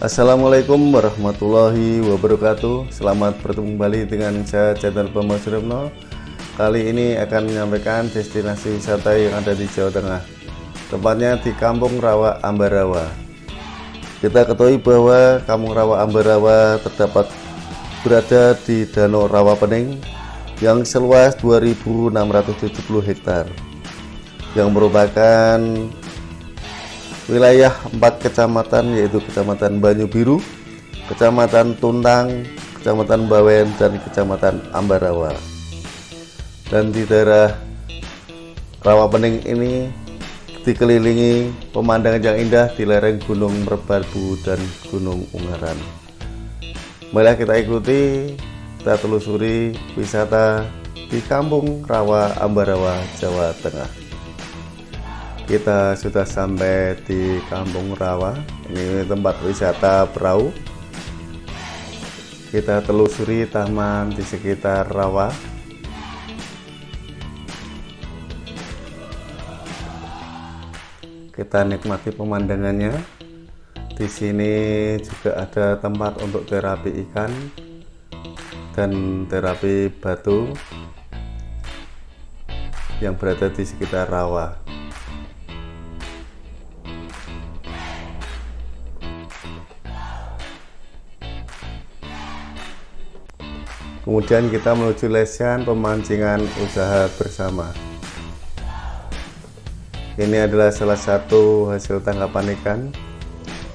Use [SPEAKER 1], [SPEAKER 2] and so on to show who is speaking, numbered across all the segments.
[SPEAKER 1] Assalamualaikum warahmatullahi wabarakatuh. Selamat bertemu kembali dengan saya channel Bambang Suripno Kali ini akan menyampaikan destinasi wisata yang ada di Jawa Tengah Tempatnya di Kampung Rawa Ambarawa Kita ketahui bahwa Kampung Rawa Ambarawa terdapat berada di Danau Rawa Pening yang seluas 2670 hektar yang merupakan wilayah empat kecamatan yaitu Kecamatan Banyu Biru, Kecamatan Tuntang, Kecamatan Bawen, dan Kecamatan Ambarawa. Dan di daerah Rawa Pening ini dikelilingi pemandangan yang indah di lereng Gunung Merbabu dan Gunung Ungaran. Mari kita ikuti, kita telusuri wisata di Kampung Rawa Ambarawa, Jawa Tengah kita sudah sampai di Kampung Rawa. Ini tempat wisata perahu. Kita telusuri taman di sekitar Rawa. Kita nikmati pemandangannya. Di sini juga ada tempat untuk terapi ikan dan terapi batu yang berada di sekitar rawa kemudian kita menuju lesehan pemancingan usaha bersama. Ini adalah salah satu hasil tangkapan ikan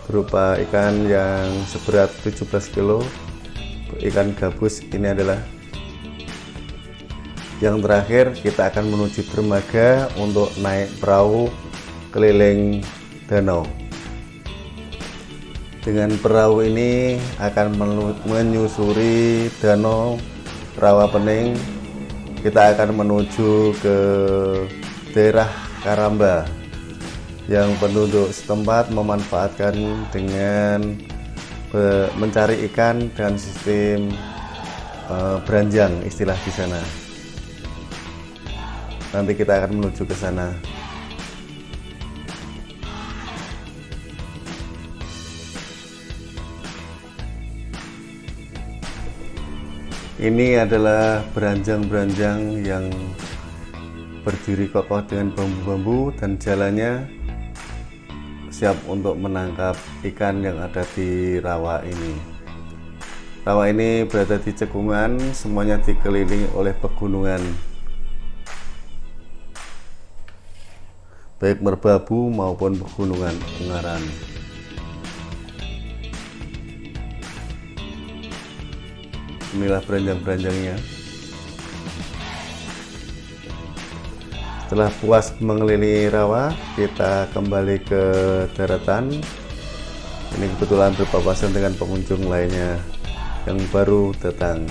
[SPEAKER 1] berupa ikan yang seberat 17 kilo. Ikan gabus ini adalah yang terakhir kita akan menuju dermaga untuk naik perahu keliling danau dengan perahu ini akan menyusuri danau Rawa Pening kita akan menuju ke daerah Karamba yang penduduk setempat memanfaatkan dengan mencari ikan dan sistem uh, beranjang istilah di sana. Nanti kita akan menuju ke sana ini adalah beranjang-beranjang yang berdiri kokoh dengan bambu-bambu dan jalannya siap untuk menangkap ikan yang ada di rawa ini. Rawa ini berada di cekungan semuanya dikelilingi oleh pegunungan. Baik merbabu maupun pegunungan Ungaran inilah beranjang-beranjangnya. Setelah puas mengelilingi rawa kita kembali ke daratan. Ini kebetulan berpapasan dengan pengunjung lainnya yang baru datang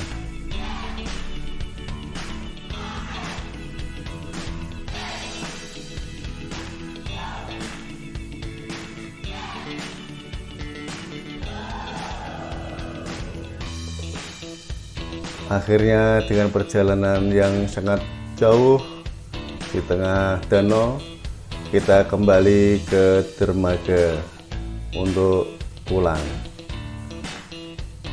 [SPEAKER 1] akhirnya dengan perjalanan yang sangat jauh di tengah danau kita kembali ke dermaga untuk pulang.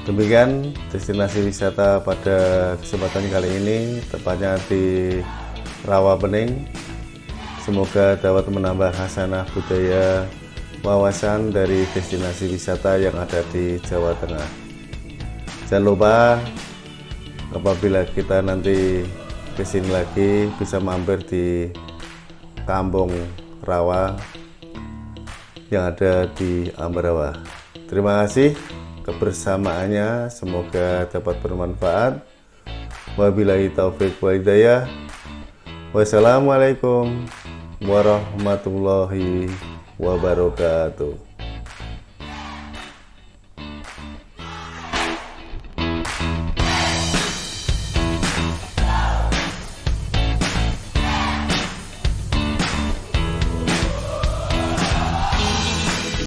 [SPEAKER 1] Demikian destinasi wisata pada kesempatan kali ini tepatnya di Rawa Bening. Semoga dapat menambah hasanah budaya wawasan dari destinasi wisata yang ada di Jawa Tengah. Jangan lupa apabila kita nanti ke sini lagi bisa mampir di kampung rawa yang ada di Ambarawa terima kasih kebersamaannya semoga dapat bermanfaat. Wabillahi taufik wa hidayah. Wassalamualaikum warahmatullahi wabarakatuh